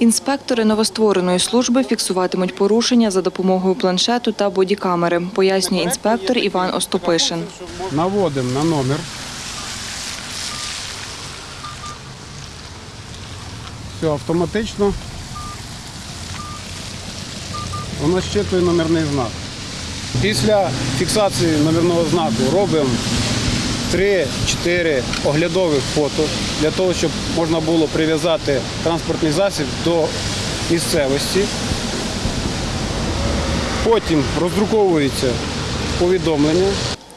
Інспектори новоствореної служби фіксуватимуть порушення за допомогою планшету та бодікамери, пояснює інспектор Іван Остопишин. Наводимо на номер. Все, автоматично. Воно щитує номерний знак. Після фіксації номерного знаку робимо 3-4 оглядових фото для того, щоб можна було прив'язати транспортний засіб до місцевості. Потім роздруковується повідомлення.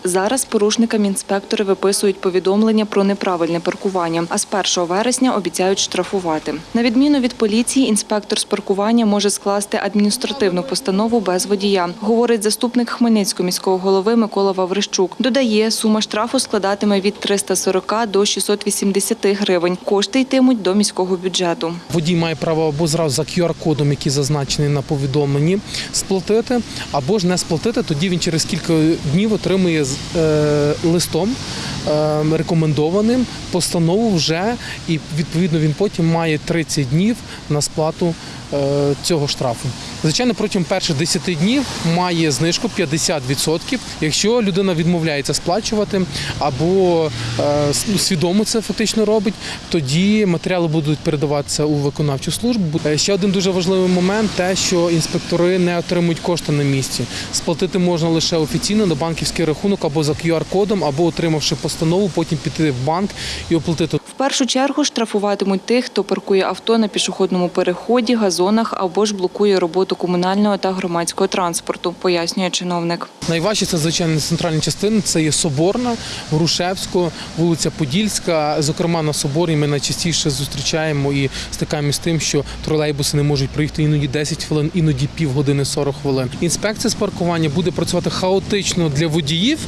Зараз порушникам інспектори виписують повідомлення про неправильне паркування, а з 1 вересня обіцяють штрафувати. На відміну від поліції, інспектор з паркування може скласти адміністративну постанову без водія, говорить заступник Хмельницького міського голови Микола Ваврищук. Додає, сума штрафу складатиме від 340 до 680 гривень. Кошти йтимуть до міського бюджету. Водій має право або зразу за QR-кодом, який зазначений на повідомленні, сплатити, або ж не сплатити. Тоді він через кілька днів отримує з- е, листом рекомендованим постанову вже, і відповідно він потім має 30 днів на сплату е, цього штрафу. Звичайно, протягом перших 10 днів має знижку 50%, якщо людина відмовляється сплачувати або е, ну, свідомо це фактично робить, тоді матеріали будуть передаватися у виконавчу службу. Е, Ще один дуже важливий момент те, що інспектори не отримують кошти на місці. Сплатити можна лише офіційно на банківський рахунок або за QR-кодом, або отримавши постанову, потім піти в банк і оплатити. В першу чергу штрафуватимуть тих, хто паркує авто на пішохідному переході, газонах або ж блокує роботу комунального та громадського транспорту, пояснює чиновник. Найважче це звичайно центральні частини. Це є Соборна, Грушевського, вулиця Подільська. Зокрема, на Соборі ми найчастіше зустрічаємо і стикаємося з тим, що тролейбуси не можуть проїхати іноді 10 хвилин, іноді півгодини 40 хвилин. Інспекція з паркування буде працювати хаотично для водіїв.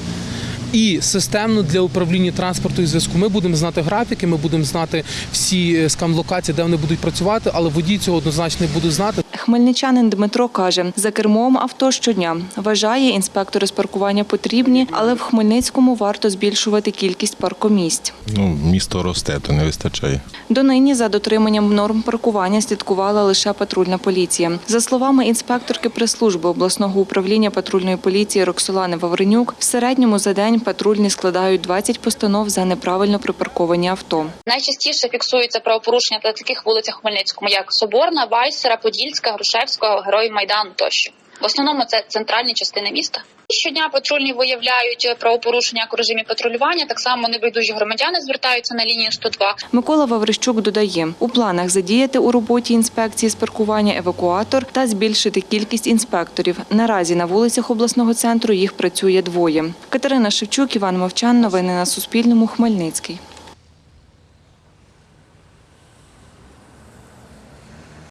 І системно для управління транспорту і зв'язку ми будемо знати графіки, ми будемо знати всі е, скам-локації, де вони будуть працювати, але водій цього однозначно не буде знати. Хмельничанин Дмитро каже, за кермом авто щодня. Вважає, інспектори з паркування потрібні, але в Хмельницькому варто збільшувати кількість паркомісць. Ну, місто росте, то не вистачає. Донині за дотриманням норм паркування слідкувала лише патрульна поліція. За словами інспекторки прес-служби обласного управління патрульної поліції Роксолани Вавренюк, в середньому за день патрульні складають 20 постанов за неправильно припарковані авто. Найчастіше фіксуються правопорушення на таких вулицях Хмельницькому, як Соборна, Вайсера, Подільська, Грушевського, Героїв Майдану тощо. В основному це центральні частини міста. Щодня патрульні виявляють правопорушення як у режимі патрулювання. Так само небайдужі громадяни звертаються на лінію 102. Микола Ваврищук додає, у планах задіяти у роботі інспекції з паркування евакуатор та збільшити кількість інспекторів. Наразі на вулицях обласного центру їх працює двоє. Катерина Шевчук, Іван Мовчан. Новини на Суспільному. Хмельницький.